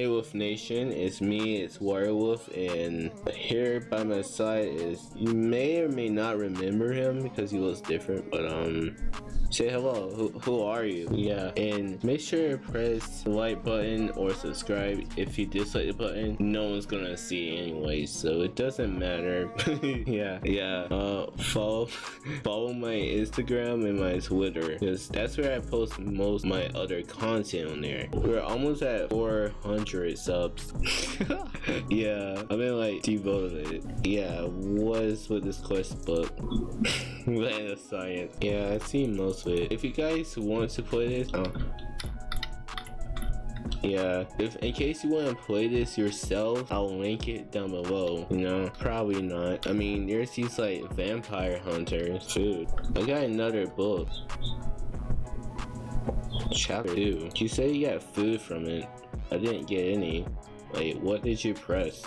Hey Wolf Nation, it's me, it's Werewolf, and here by my side is, you may or may not remember him because he looks different, but um, say hello, who, who are you? Yeah, and make sure to press the like button or subscribe. If you dislike the button, no one's gonna see it anyway, so it doesn't matter. yeah, yeah, uh, follow, follow my Instagram and my Twitter, because that's where I post most my other content on there. We're almost at 400 subs. yeah, I've been like devoted. Yeah, was with this quest book. Land of Science. Yeah, i see most If you guys want to play this, oh. Yeah, if in case you want to play this yourself, I'll link it down below. You know, probably not. I mean, there's these like vampire hunters. Food. I got another book. Chapter 2. You say you got food from it. I didn't get any. Wait, what did you press?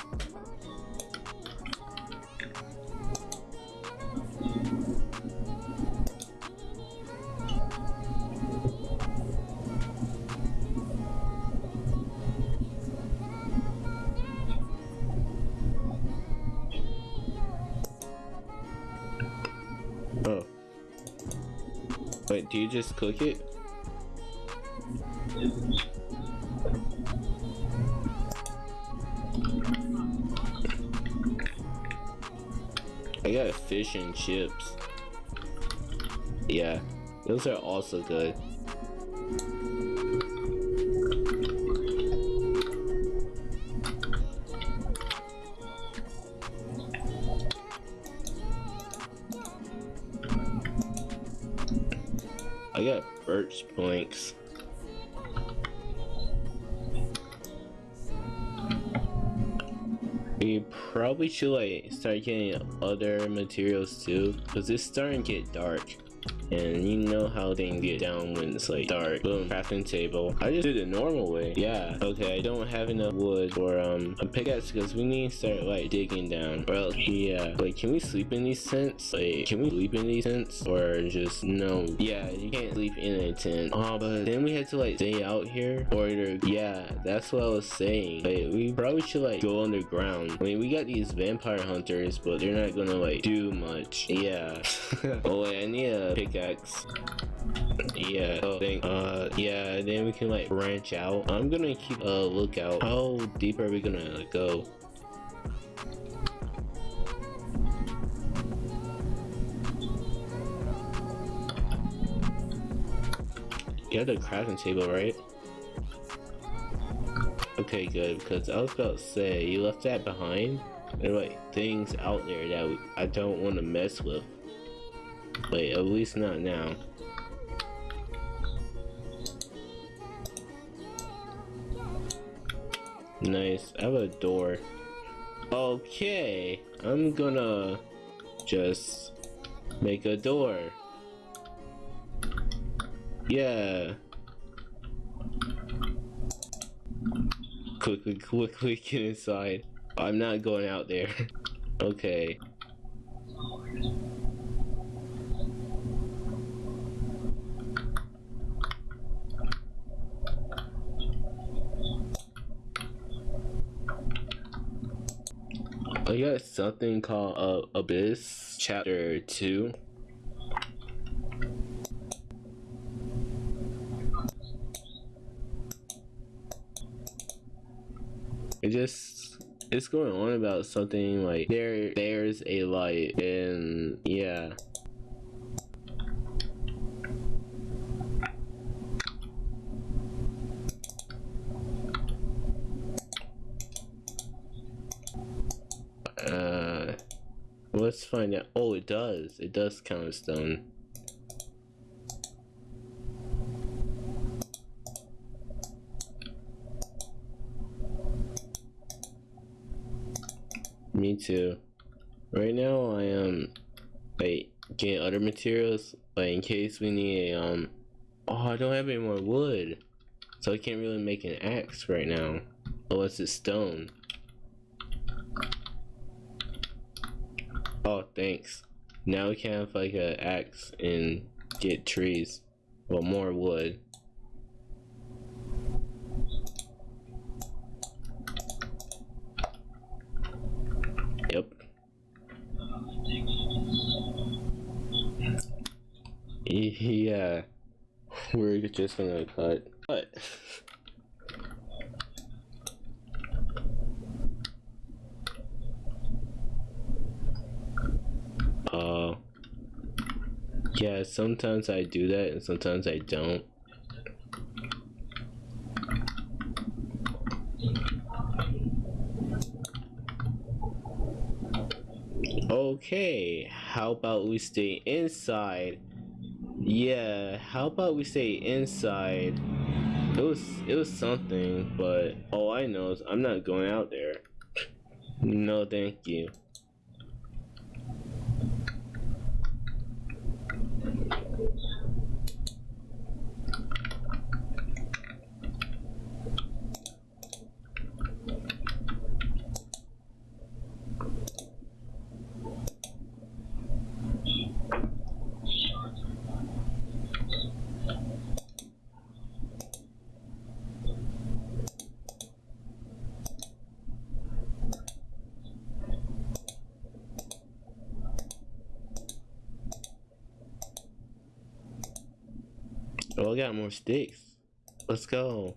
Do you just cook it? I got fish and chips. Yeah, those are also good. Birch. We probably should like start getting other materials too, because it's starting to get dark. And you know how things get down when it's like dark. Boom, crafting table. I just did the normal way. Yeah. Okay, I don't have enough wood for um a pickaxe because we need to start like digging down. Or else, yeah. Like, can we sleep in these tents? Like, can we sleep in these tents? Or just no? Yeah, you can't sleep in a tent. Oh, but then we had to like stay out here. Or yeah, that's what I was saying. Like, we probably should like go underground. I mean, we got these vampire hunters, but they're not gonna like do much. Yeah. oh wait, I need a pickaxe yeah so then, uh yeah then we can like branch out. I'm gonna keep a lookout. How deep are we gonna go? Have the crafting table right? Okay good because i was about to say you left that behind? There are like things out there that i don't want to mess with Wait, at least not now. Nice, I have a door. Okay, I'm gonna just make a door. Yeah. Quickly, quickly get inside. I'm not going out there. okay. I got something called uh, Abyss Chapter 2. It just it's going on about something like there there's a light and yeah Uh, let's find out. Oh, it does. It does count as stone. Me too. Right now, I am like getting other materials, but in case we need a um. Oh, I don't have any more wood, so I can't really make an axe right now, unless it's stone. Oh, thanks. Now we can have like an axe and get trees. Well, more wood. Yep. Yeah. We're just gonna cut. Cut. uh, yeah, sometimes I do that and sometimes I don't. Okay, how about we stay inside? Yeah, how about we stay inside? It was it was something, but all I know is I'm not going out there. No, thank you. Oh, I got more sticks. Let's go.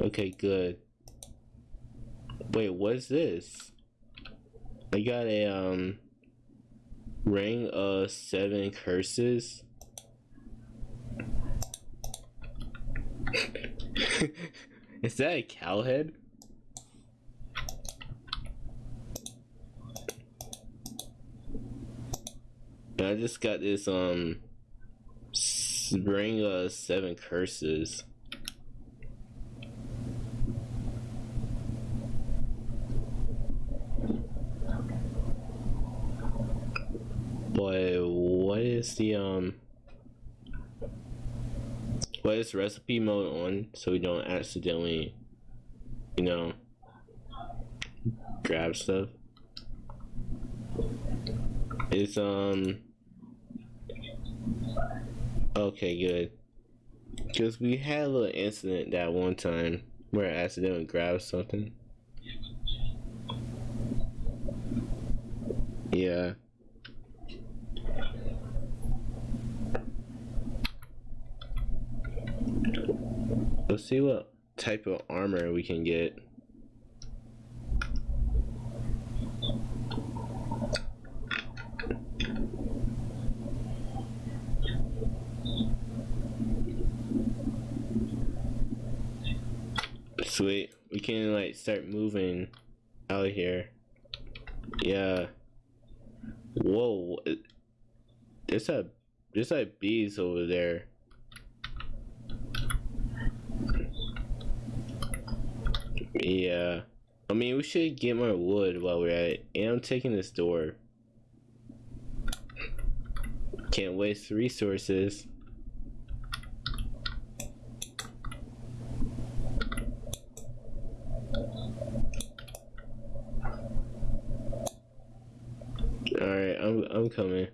Okay, good. Wait, what's this? I got a, um, ring of seven curses. Is that a cow head? I just got this um ring of seven curses. But what is the um what is recipe mode on so we don't accidentally you know grab stuff? It's um Okay, good. Because we had a little incident that one time where I accidentally grabbed something. Yeah. Let's see what type of armor we can get. Sweet. We can like start moving out of here. Yeah. Whoa. There's a there's like bees over there. Yeah. I mean, we should get more wood while we're at it. And I'm taking this door. Can't waste resources. I'm I'm coming.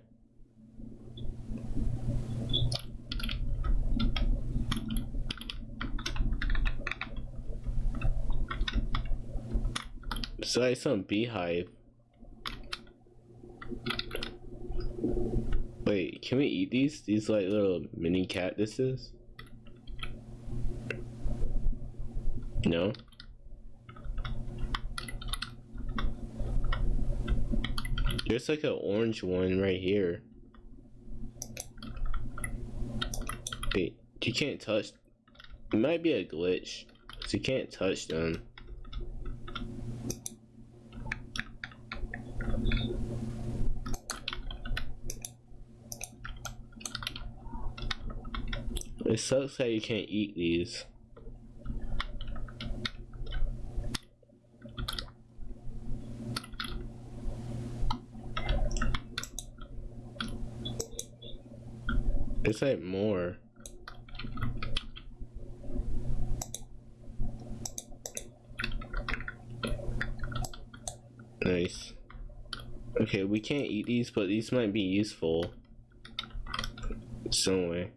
So like some beehive. Wait, can we eat these? These like little mini cat cactuses? No? There's like an orange one right here. Wait, you can't touch. It might be a glitch. So you can't touch them. It sucks that you can't eat these. It's like more. Nice. Okay, we can't eat these, but these might be useful. Some way.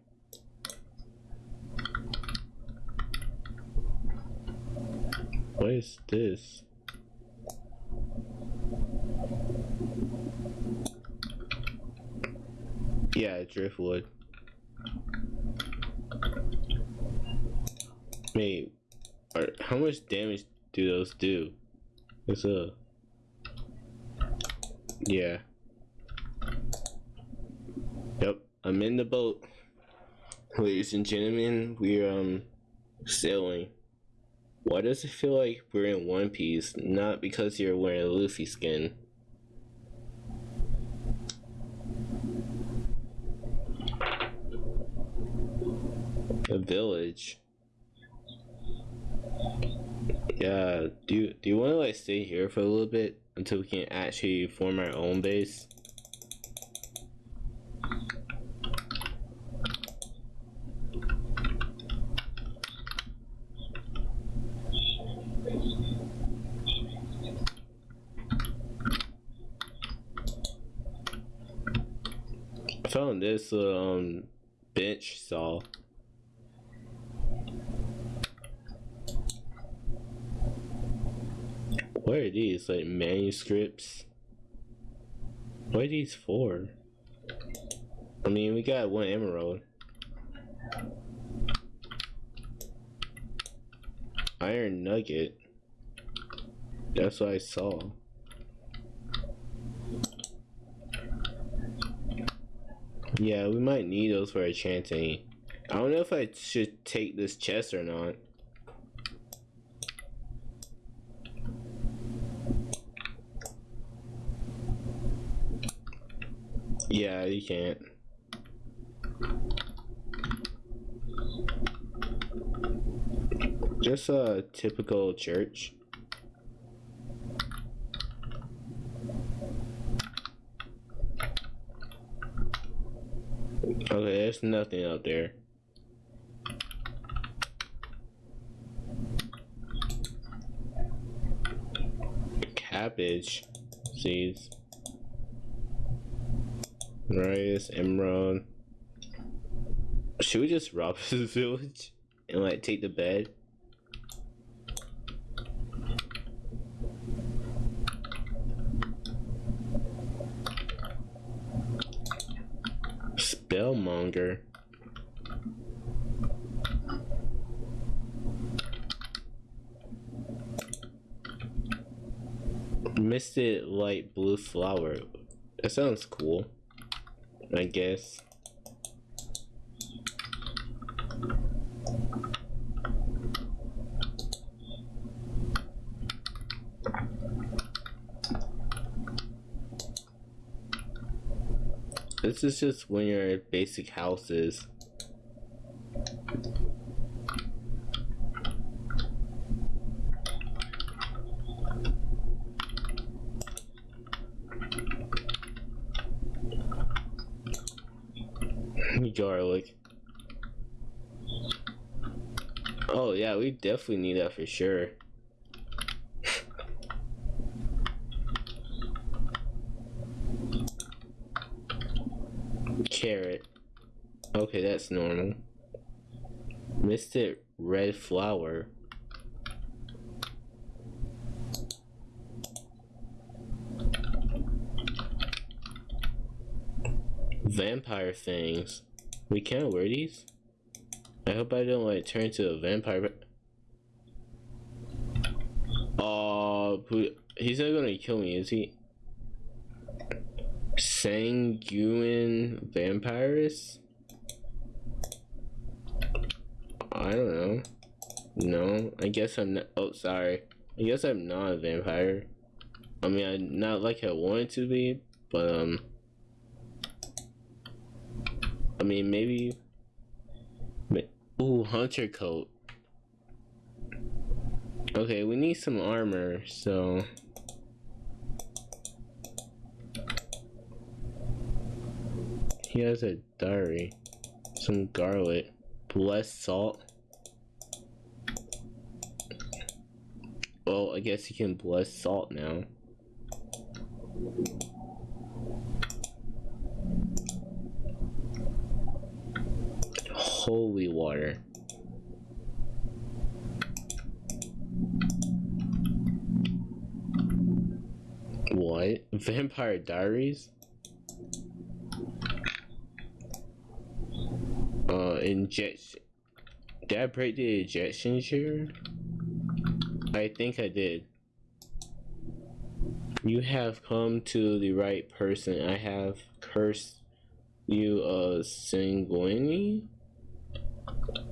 What is this? Yeah, driftwood. Wait, are, how much damage do those do? It's a Yeah. Yep, I'm in the boat. Ladies and gentlemen, we're um sailing. Why does it feel like we're in One Piece? Not because you're wearing a Luffy skin. A village. Yeah, do you, do you want to like stay here for a little bit until we can actually form our own base? Found this um bench saw. What are these? Like manuscripts? What are these for? I mean, we got one emerald. Iron nugget. That's what I saw. Yeah, we might need those for enchanting. I don't know if I should take this chest or not. Yeah, you can't. Just a typical church. Okay, there's nothing out there. Cabbage seeds. Rice, emerald. Should we just rob this village and like take the bed? Spellmonger. Misted light blue flower. That sounds cool. I guess. This is just when your basic houses. garlic. Oh yeah, we definitely need that for sure. Carrot. Okay, that's normal. Misted red flower. Vampire things. We can't wear these? I hope I don't like turn into a vampire. Oh, he's not gonna kill me, is he? Sanguine vampires? I don't know. No, I guess I'm not. Oh, sorry. I guess I'm not a vampire. I mean, I not like I wanted to be, but um. I mean, maybe. Ooh, hunter coat. Okay, we need some armor, so. He has a diary. Some garlic. Blessed salt. Well, I guess he can bless salt now. holy water. What? Vampire Diaries? Uh, injection. Did I break the ejection chair? I think I did. You have come to the right person. I have cursed you a sanguine?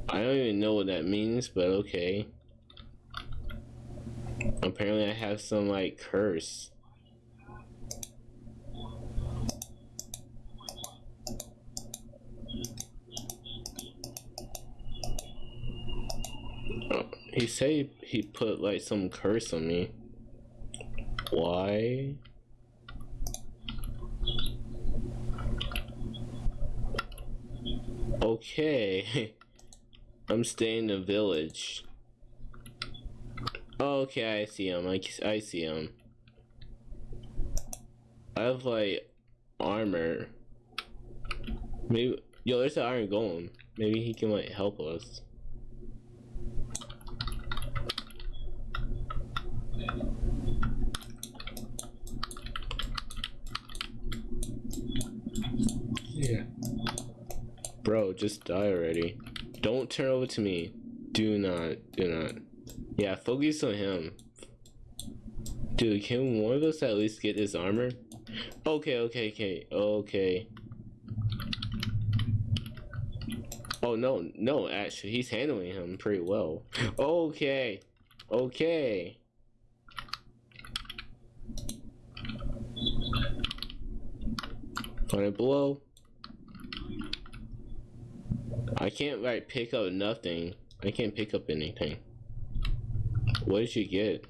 I don't even know what that means, but okay. Apparently I have some like curse. Said he put like some curse on me. Why? Okay. I'm staying in the village. Oh, okay, I see him. I, I see him. I have like armor. Maybe yo, there's an iron golem. Maybe he can like help us. Yeah. Bro, just die already. Don't turn over to me. Do not. Do not. Yeah, focus on him. Dude, can one of us at least get his armor? Okay, okay, okay, okay. Oh, no, no, actually, he's handling him pretty well. Okay, okay. On it below. I can't like pick up nothing. I can't pick up anything. What did you get?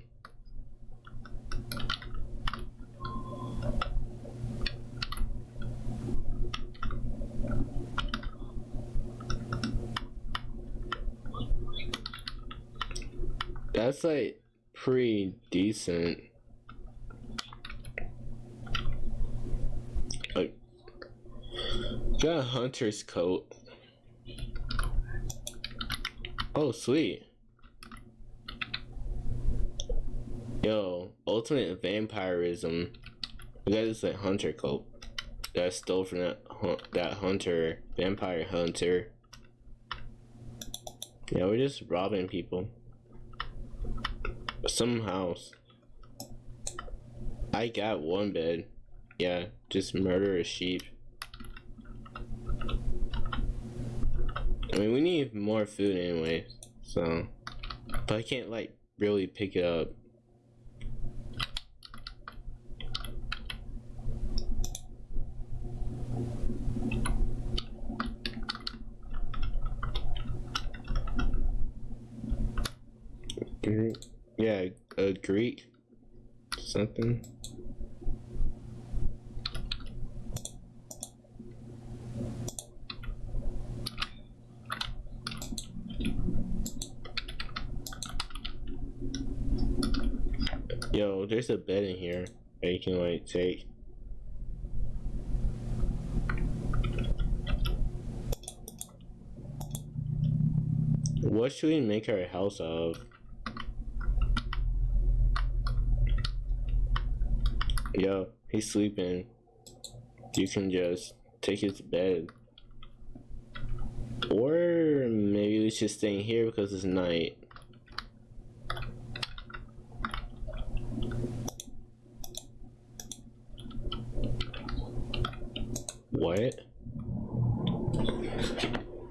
That's like pretty decent. Like, got a hunter's coat. Oh, sweet. Yo, ultimate vampirism. We got this like hunter coat that I stole from that hun that hunter, vampire hunter. Yeah, we're just robbing people. Some house. I got one bed. Yeah, just murder a sheep. I mean, we need more food anyway, so. But I can't, like, really pick it up. Yeah, a Greek. Something. Yo, there's a bed in here that you can like take. What should we make our house of? Yo, he's sleeping. You can just take his bed. Or maybe we should stay in here because it's night. What?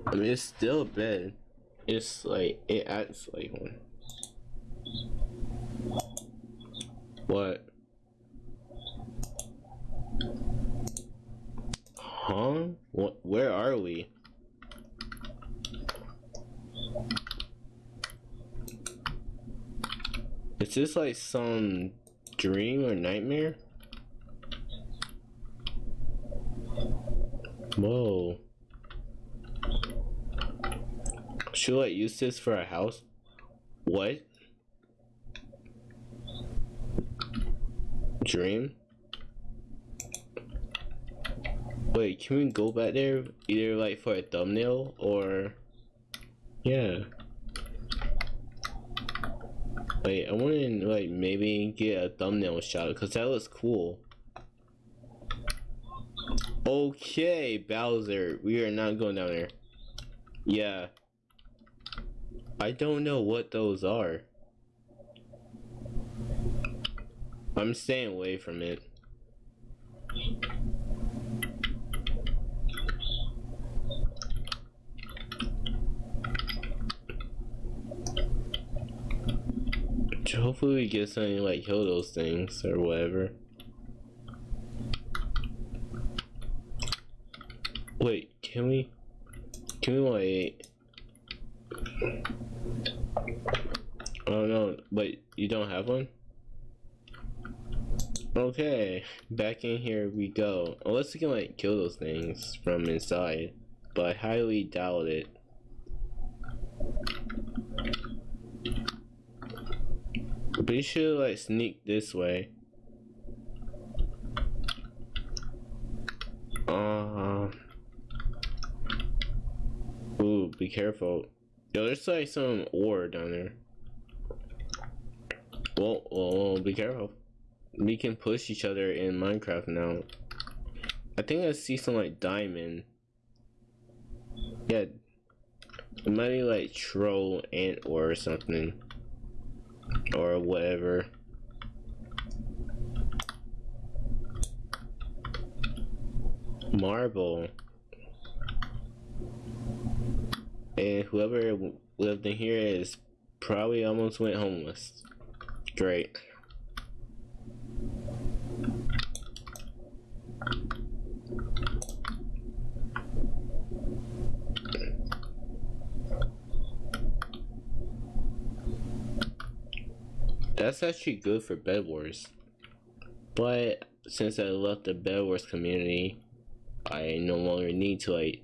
I mean, it's still a bed. It's like, it acts like one. What? Huh? What? Where are we? Is this like some dream or nightmare? Whoa. Should I use this for a house? What? Dream? Wait, can we go back there? Either like for a thumbnail or... Yeah. Wait, I want to like maybe get a thumbnail shot because that looks cool. Okay, Bowser, we are not going down there. Yeah. I don't know what those are. I'm staying away from it. Hopefully we get something like kill those things or whatever. Wait, can we? Can we wait? Oh no, wait, you don't have one? Okay, back in here we go. Unless we can like kill those things from inside, but I highly doubt it. You should like sneak this way. Uh, ooh, be careful. Yo, there's like some ore down there. Well, well, be careful. We can push each other in Minecraft now. I think I see some like diamond. Yeah. It might be like troll ant ore or something. Or whatever. Marble. And whoever lived in here is probably almost went homeless. Great. That's actually good for Bed Wars. But since I left the Bed Wars community, I no longer need to like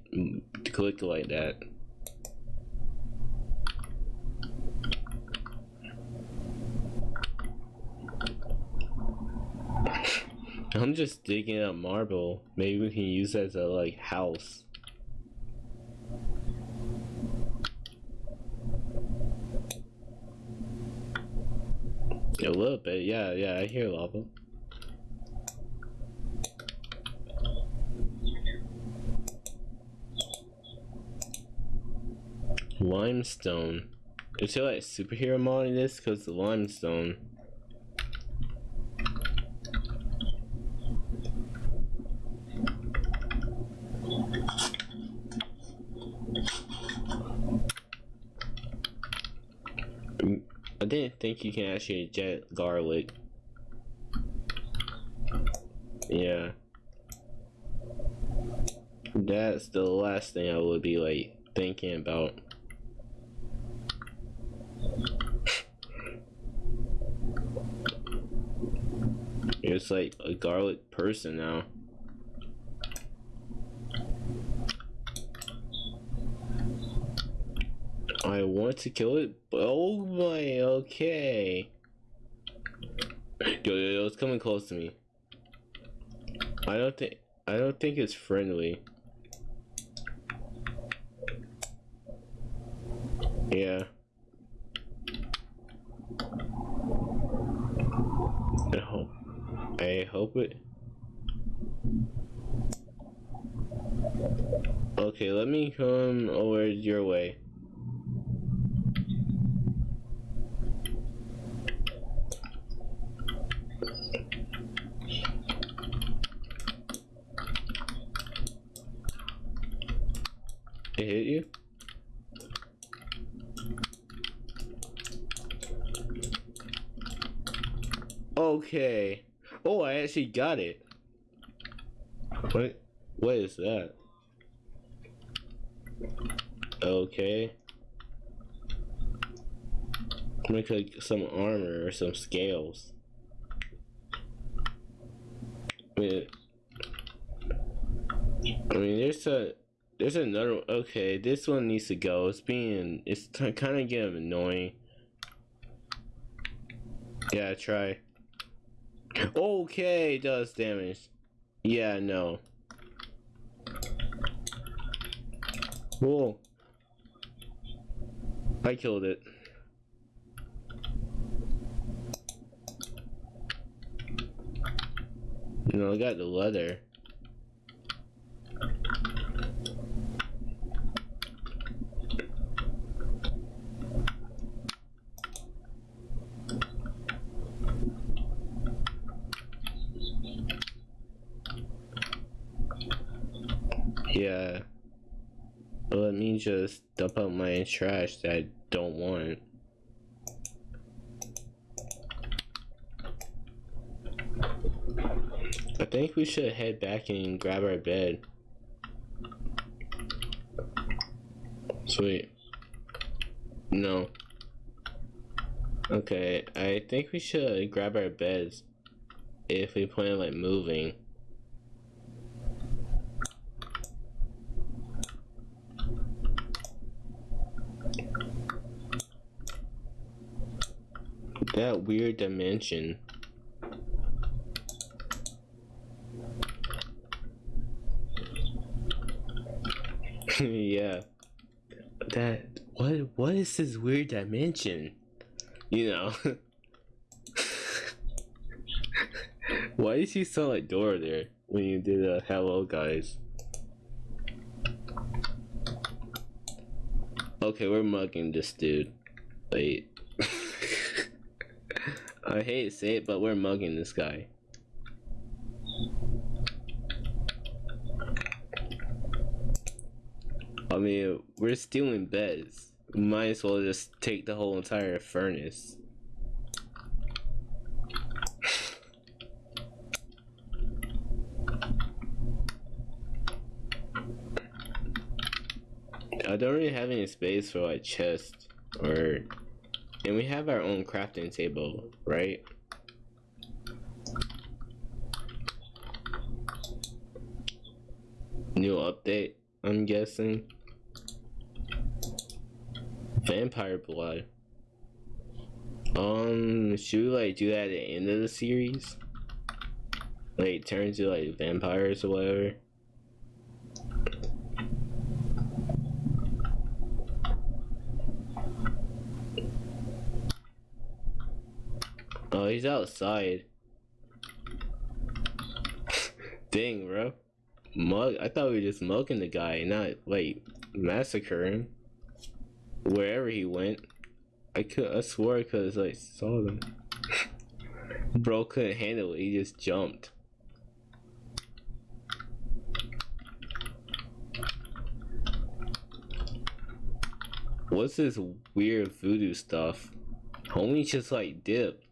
click like that. I'm just digging up marble. Maybe we can use it as a like house. A little bit, yeah, yeah, I hear lava. Limestone. Is it like superhero mod in this? Because the limestone. I didn't think you can actually jet garlic. Yeah. That's the last thing I would be like thinking about. It's like a garlic person now. I want to kill it, oh my, okay. Yo, yo, yo, it's coming close to me. I don't think, I don't think it's friendly. Yeah. I hope, I hope it. Okay, let me come over your way. It hit you? Okay. Oh, I actually got it. What? What is that? Okay. Make like some armor or some scales. I mean, I mean, there's a there's another. Okay, this one needs to go. It's being it's kind of getting annoying. Yeah, try. Okay, does damage. Yeah, no. Whoa. I killed it. You know, I got the leather. Yeah. Let me just dump out my trash that I don't want. I think we should head back and grab our bed. Sweet. No. Okay, I think we should grab our beds if we plan like moving. That weird dimension. yeah. That what what is this weird dimension? You know. Why is he so like Dora there when you did a hello guys? Okay, we're mugging this dude. Wait. I hate to say it, but we're mugging this guy. I mean, we're stealing beds. We might as well just take the whole entire furnace. I don't really have any space for like chest or and we have our own crafting table, right? New update, I'm guessing. Vampire blood. Um, should we like do that at the end of the series? Like turn to like vampires or whatever? Oh, he's outside. Dang, bro. Mug. I thought we were just mugging the guy, not like massacre him. Wherever he went, I could. I swore because I saw them. bro couldn't handle it. He just jumped. What's this weird voodoo stuff? Homie just like dipped.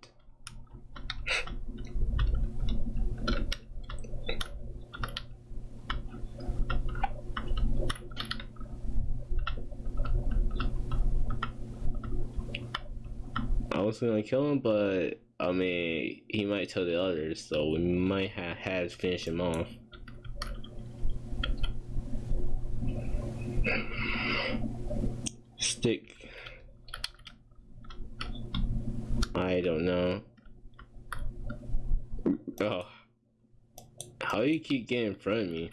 was gonna kill him, but I mean, he might tell the others, so we might have had to finish him off. Stick. I don't know. Oh. How do you keep getting in front of me?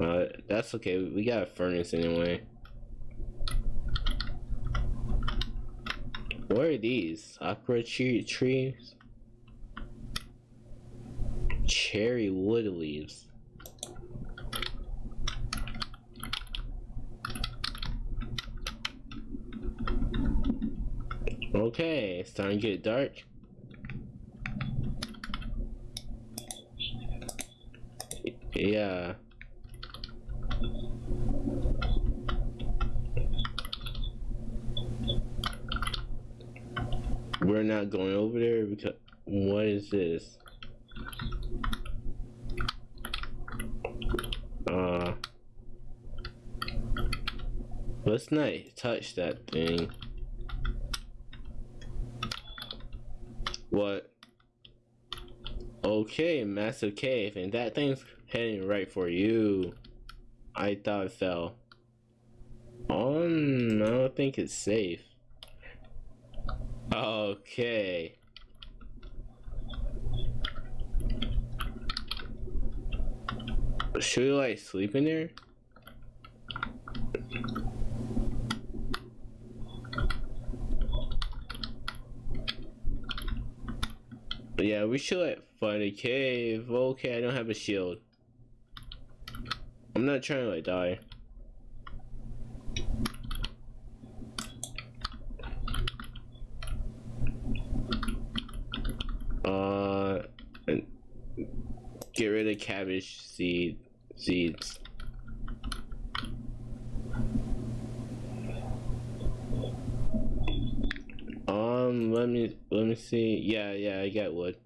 Uh, that's okay. We got a furnace anyway. What are these? Aqua tree trees? Cherry wood leaves. Okay, it's starting to get dark. Yeah. We're not going over there because what is this? Uh let's not touch that thing. What? Okay, massive cave, and that thing's heading right for you. I thought it fell. Um, I don't think it's safe. Okay. Should we like sleep in there? Yeah, we should like find a cave. Okay, I don't have a shield. I'm not trying to like die. Get rid of cabbage seed seeds. Um, let me let me see. Yeah, yeah, I got wood.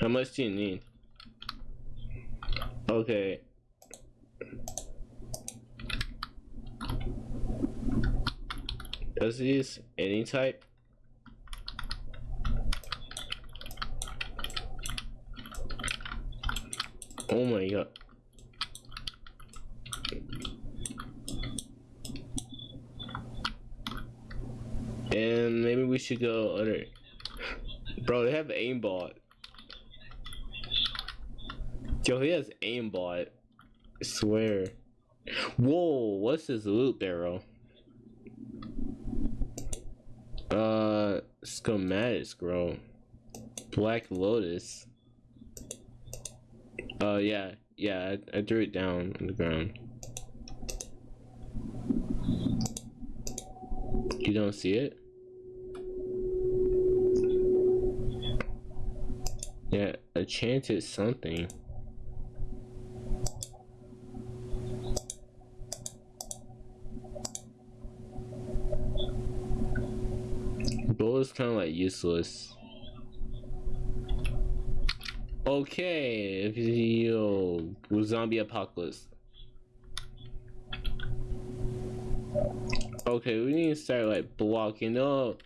How much do you need? Okay. Does this any type? Oh my god. And maybe we should go other. Bro, they have aimbot. Yo, he has aimbot. I swear. Whoa, what's this loot barrel? Uh, schematics, bro. Black Lotus. Uh, yeah, yeah, I, I threw it down on the ground. You don't see it? Yeah, a chance at something. is kind of like useless. Okay, if zombie apocalypse. Okay, we need to start like blocking up.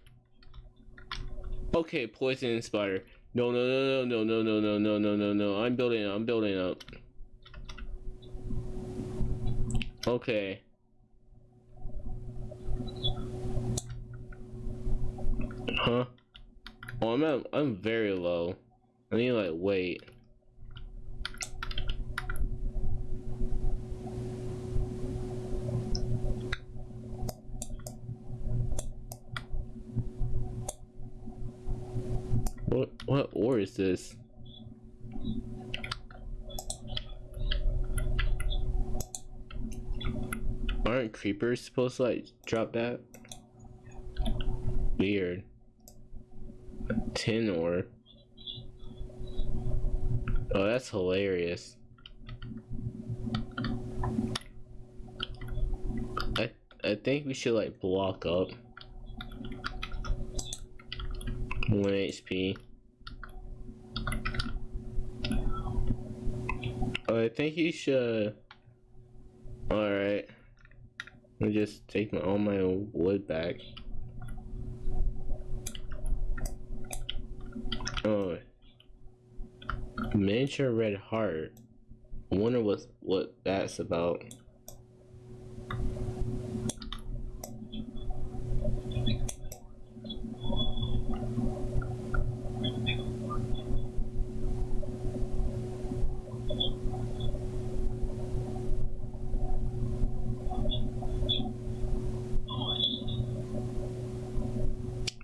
Okay, poison spider. No, no, no, no, no, no, no, no, no, no, no. I'm building up. I'm building up. Okay. Huh? Oh, I'm at, I'm very low. I need like wait. What what ore is this? Aren't creepers supposed to like drop that? Weird. Tin ore. Oh, that's hilarious. I I think we should like block up. One HP. Oh, I think you should. All right. Let me just take my all my wood back. Oh, miniature red heart. I wonder what what that's about.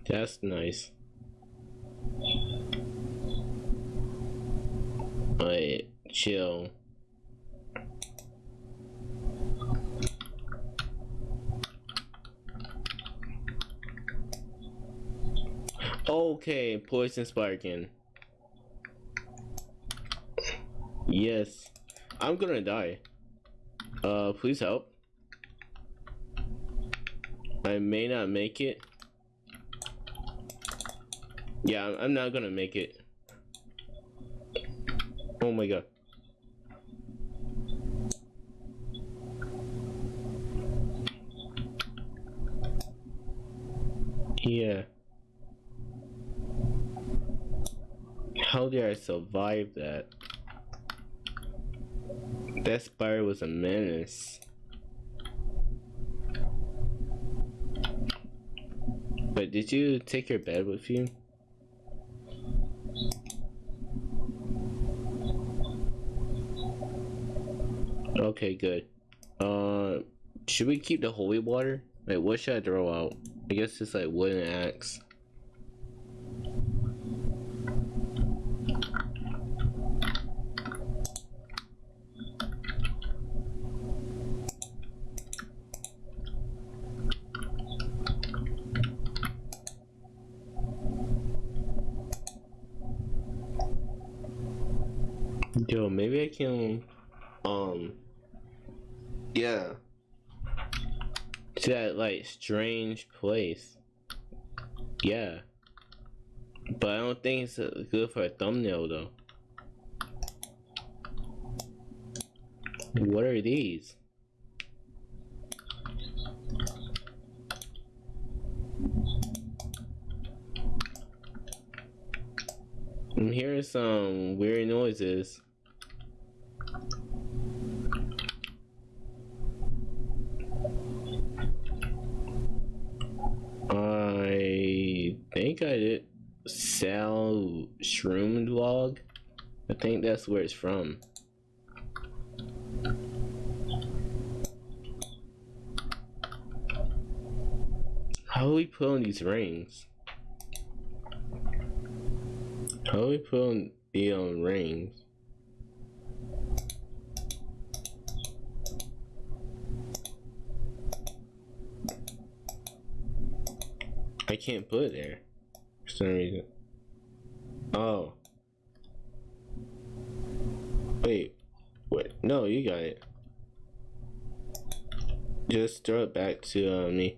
That's nice. Alright, chill. Okay, poison sparking. Yes. I'm gonna die. Uh, please help. I may not make it. Yeah, I'm not gonna make it. Oh my god. Yeah. How did I survive that? That spider was a menace. But did you take your bed with you? Okay, good. Uh, should we keep the holy water? Wait, what should I throw out? I guess it's like wooden axe. Yo, maybe I can, um, yeah, to that like strange place. Yeah, but I don't think it's uh, good for a thumbnail though. What are these? I'm hearing some weird noises. I think I did Sal Shroom vlog. I think that's where it's from. How do we on these rings? How do we on the um, rings? I can't put it there some reason. Oh. Wait. Wait. No, you got it. Just throw it back to uh, me.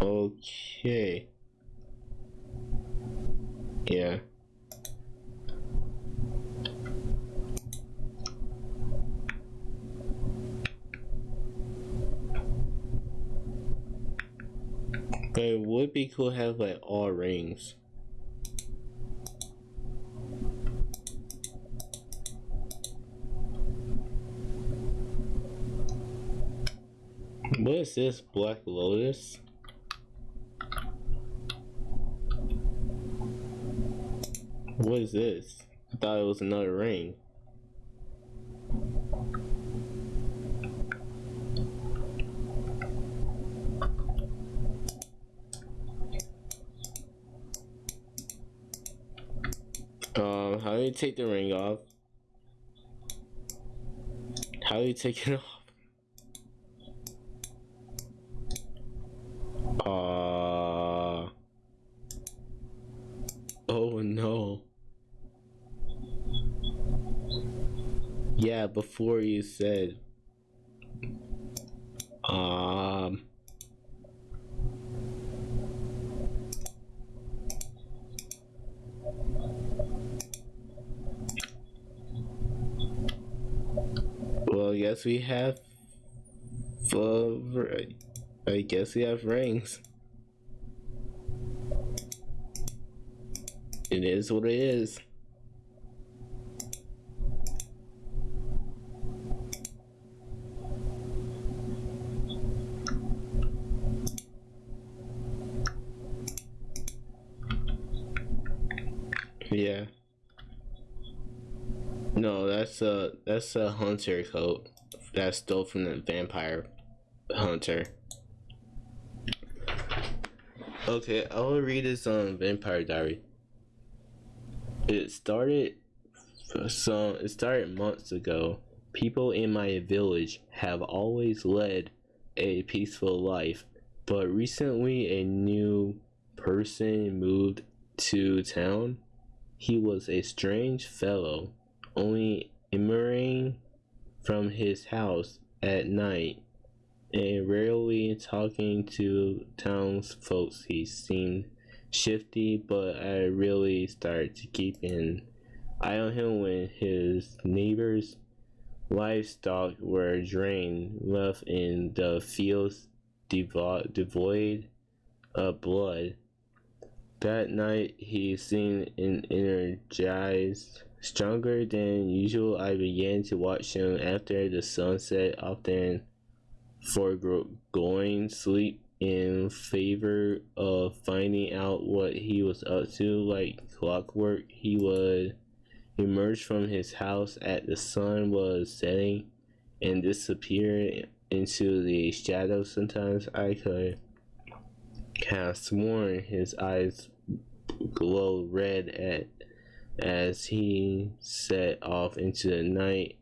Okay. Yeah. But it would be cool to have like all rings. What is this? Black Lotus? What is this? I thought it was another ring. Um, how do you take the ring off? How do you take it off? Uh, oh no. Yeah, before you said, um, yes, we have, uh, I guess we have rings. It is what it is. Yeah. No, that's a that's a hunter coat that I stole from the vampire hunter. Okay, I will read this on Vampire Diary. It started some it started months ago. People in my village have always led a peaceful life, but recently a new person moved to town he was a strange fellow, only emerging from his house at night and rarely talking to townsfolk. He seemed shifty, but I really started to keep an eye on him when his neighbors' livestock were drained, left in the fields devo devoid of blood. That night he seemed energized, stronger than usual. I began to watch him after the sunset, often foregoing sleep in favor of finding out what he was up to. Like clockwork, he would emerge from his house at the sun was setting and disappear into the shadows. Sometimes I could have sworn his eyes glow red at as he set off into the night.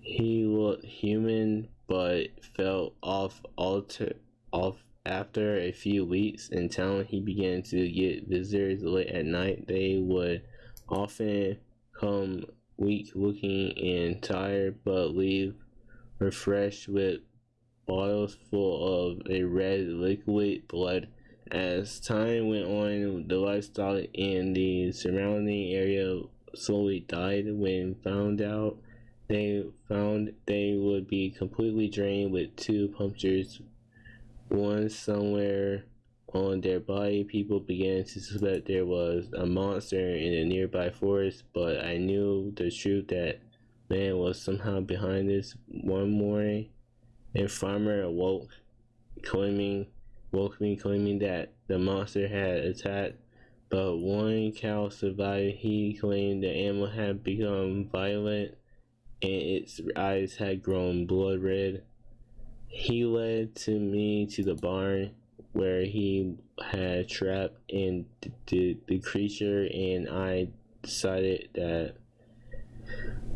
He looked human but felt off alter off after a few weeks in town, he began to get visitors late at night. They would often come weak looking and tired, but leave refreshed with bottles full of a red liquid blood. As time went on, the livestock in the surrounding area slowly died. When found out, they found they would be completely drained with two punctures, one somewhere on their body. People began to suspect there was a monster in a nearby forest, but I knew the truth that man was somehow behind this. One morning, a farmer awoke, claiming woke me claiming that the monster had attacked, but one cow survived. He claimed the animal had become violent and its eyes had grown blood red. He led to me to the barn where he had trapped and the, the creature and I decided that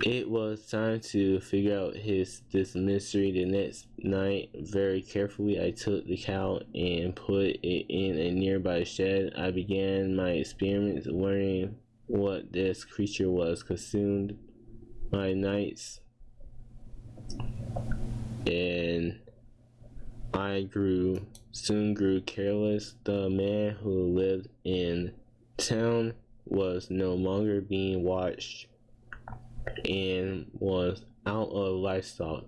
it was time to figure out his this mystery the next night. Very carefully, I took the cow and put it in a nearby shed. I began my experiments, learning what this creature was. Consumed my nights, and I grew soon grew careless. The man who lived in town was no longer being watched and was out of livestock.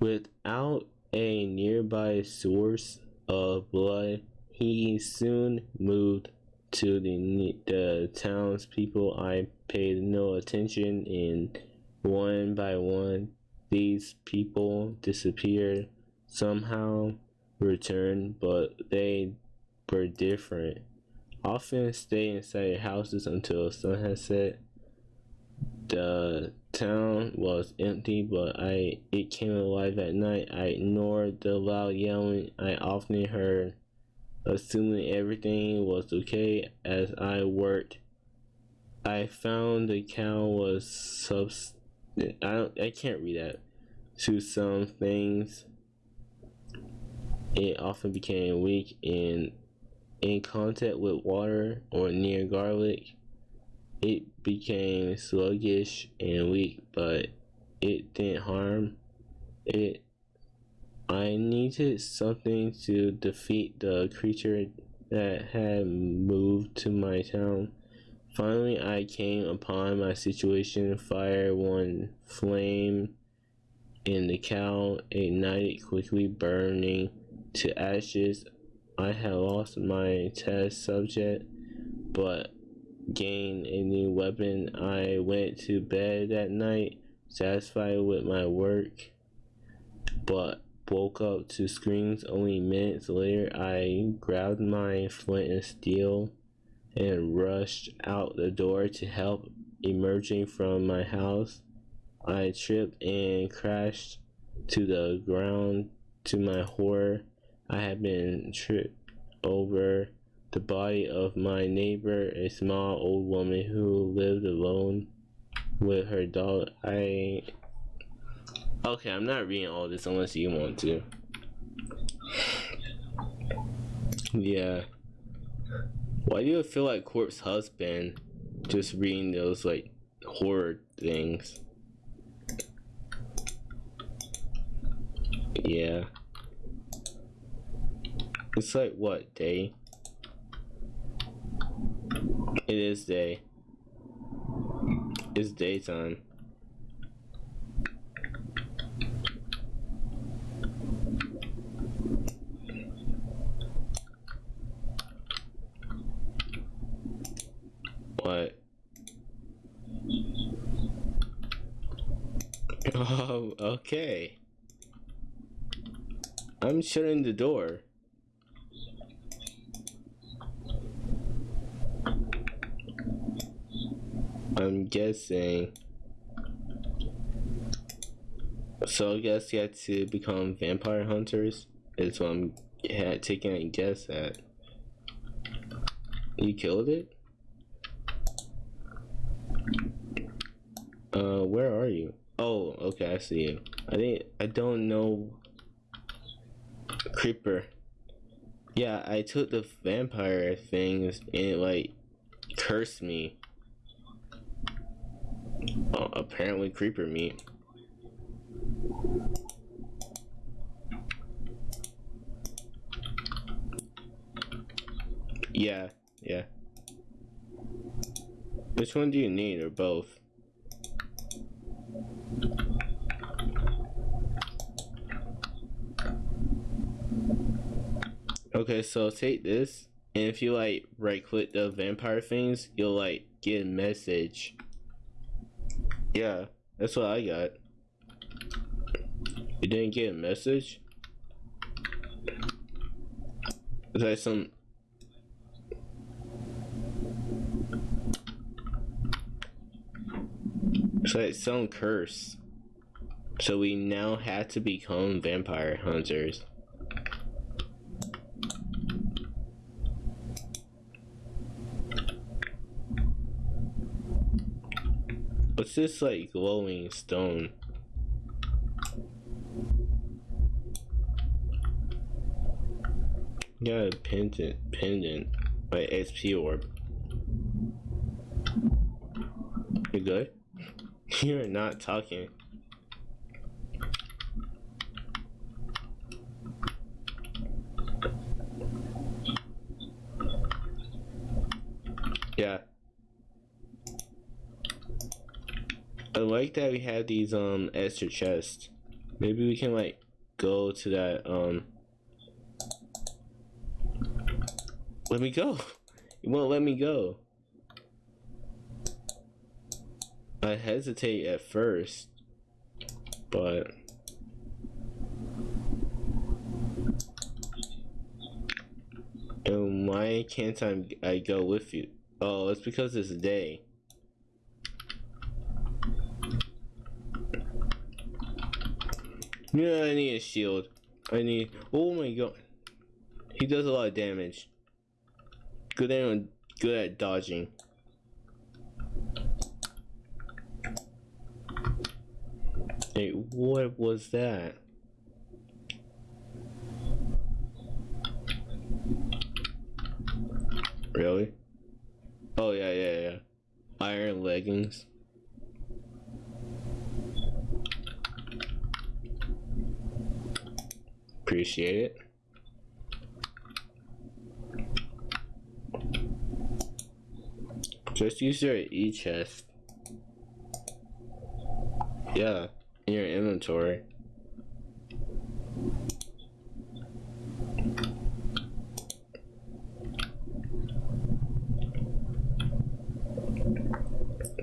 Without a nearby source of blood, he soon moved to the, the townspeople. I paid no attention, and one by one, these people disappeared. Somehow returned, but they were different. Often stay inside houses until sun has set the town was empty, but I it came alive at night. I ignored the loud yelling I often heard, assuming everything was okay as I worked. I found the cow was subs. I don't. I can't read that. To some things, it often became weak and in contact with water or near garlic it became sluggish and weak, but it didn't harm it. I needed something to defeat the creature that had moved to my town. Finally, I came upon my situation. Fire one flame and the cow ignited quickly, burning to ashes. I had lost my test subject, but gain a new weapon. I went to bed that night satisfied with my work, but woke up to screams only minutes later. I grabbed my flint and steel and rushed out the door to help. Emerging from my house, I tripped and crashed to the ground. To my horror, I had been tripped over the body of my neighbor, a small old woman who lived alone with her dog. I. Okay, I'm not reading all this unless you want to. Yeah. Why do you feel like Corpse Husband just reading those like horror things? Yeah. It's like what day? It is day. It's daytime. What? Oh, okay. I'm shutting the door. I'm guessing. So I guess you had to become vampire hunters. Is what I'm taking a guess at. You killed it? Uh, where are you? Oh, okay, I see you. I think I don't know. Creeper. Yeah, I took the vampire things and it like cursed me. Oh, apparently creeper meat. Yeah, yeah. Which one do you need, or both? Okay, so take this, and if you like right click the vampire things, you'll like get a message. Yeah, that's what I got. You didn't get a message? Is that some It's like some curse. So we now had to become vampire hunters. What's this like glowing stone? Got a pendant, pendant, by XP orb. You good? You're not talking. Yeah. I like that we have these um extra chests. Maybe we can like go to that um Let me go. You won't let me go. I hesitate at first, but and why can't I, I go with you? Oh, it's because it's a day. Yeah, I need a shield. I need. Oh my god, he does a lot of damage. Good at good at dodging. Hey, what was that? Really? Oh yeah, yeah, yeah. Iron leggings. Appreciate it. Just use your e-chest. Yeah in your inventory.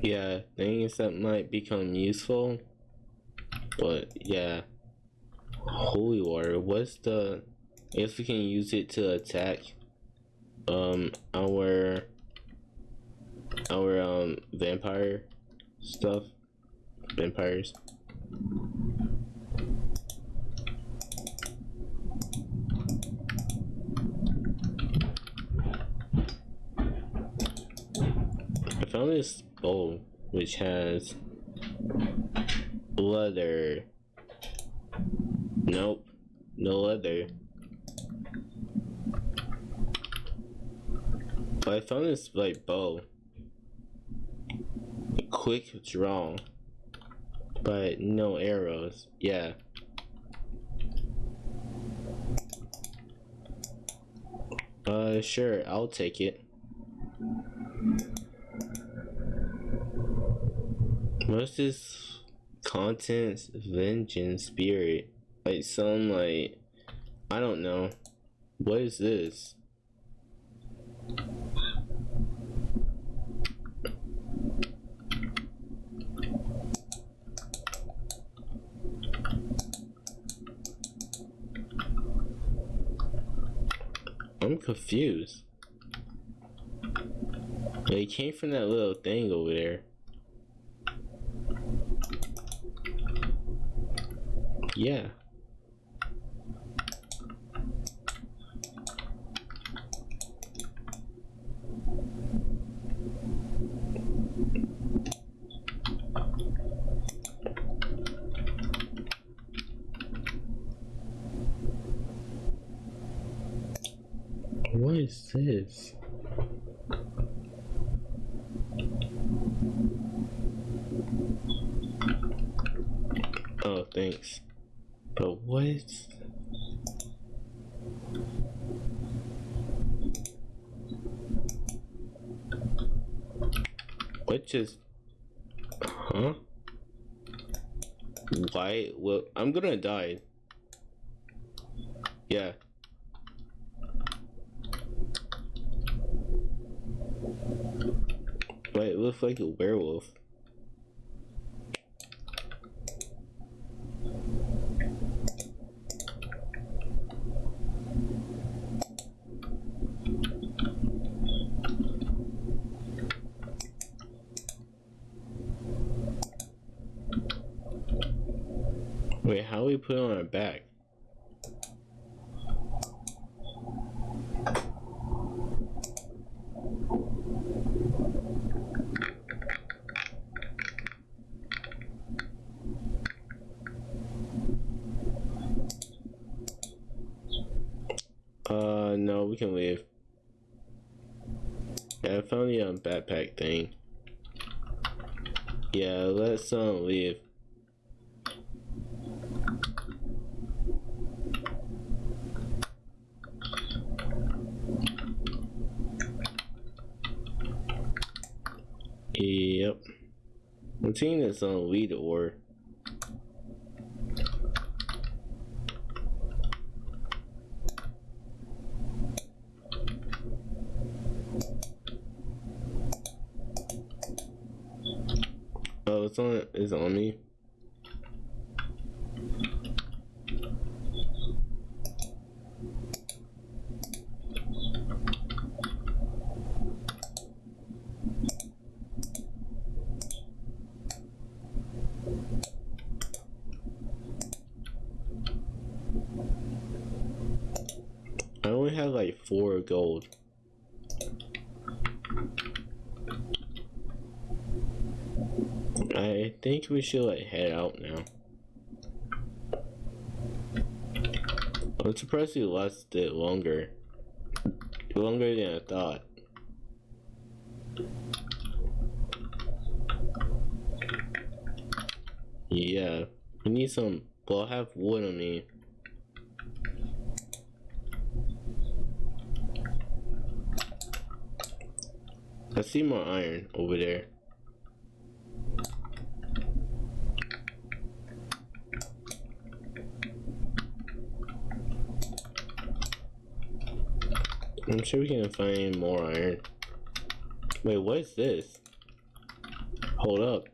Yeah, things that might become useful. But yeah. Holy water, what's the if we can use it to attack um our our um vampire stuff? Vampires. I found this bowl which has leather. Nope, no leather. But I found this like bow. A Quick draw but no arrows. Yeah. Uh, sure, I'll take it. What's this contents vengeance spirit? Like some like I don't know. What is this? I'm confused. It came from that little thing over there. Yeah. Is this? Oh, thanks. But what? What just? Huh? Why? Well, I'm gonna die. Yeah. Wait, it looks like a werewolf. Wait, how we put it on our back? Uh, no, we can leave. Yeah, I found the um, backpack thing. Yeah, let's um leave. Yep. On lead or. Oh, it's on. It's on me. Have like four gold. I think we should like head out now. I'm surprised it lasted longer. Longer than I thought. Yeah, we need some. Well, I have wood on me. I see more iron over there. I'm sure we can find more iron. Wait, what is this? Hold up.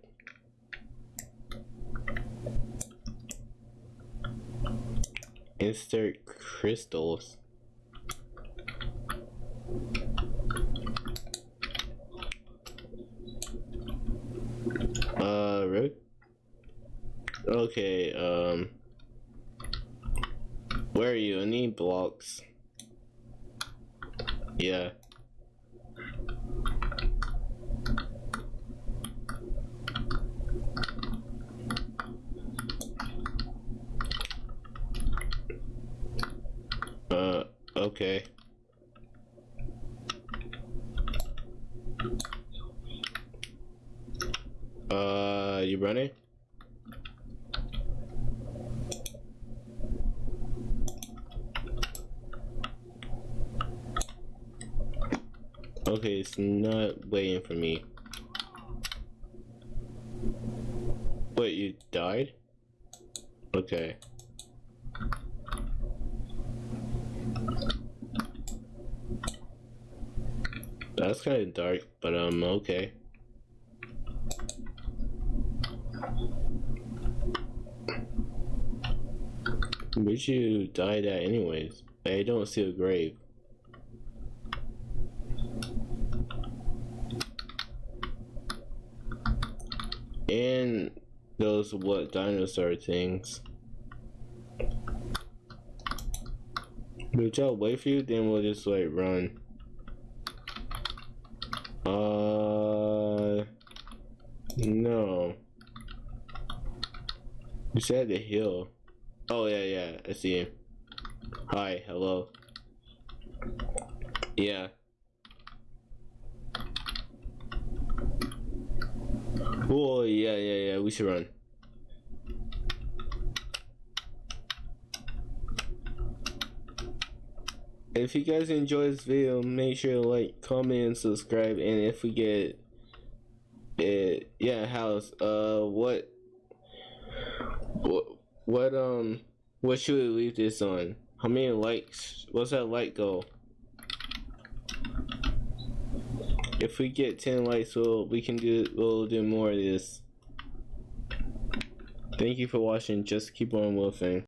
Insert crystals. Really? Okay, um. Where are you? I need blocks. Yeah. Uh, okay. Uh, you running? Okay, it's not waiting for me. Wait, you died? Okay. That's kind of dark, but um, okay. Where'd you die at anyways? I don't see a grave. And those what dinosaur things. Would y'all wait for you? Then we'll just like run. Uh, no. You said the hill. Oh yeah, yeah. I see. Hi, hello. Yeah. Oh yeah, yeah, yeah. We should run. If you guys enjoy this video, make sure to like, comment, and subscribe. And if we get it, yeah, house. Uh, what, what, what, um, what should we leave this on? How many likes? What's that like goal? If we get 10 likes, we'll, we can do, we'll do more of this. Thank you for watching. Just keep on wolfing.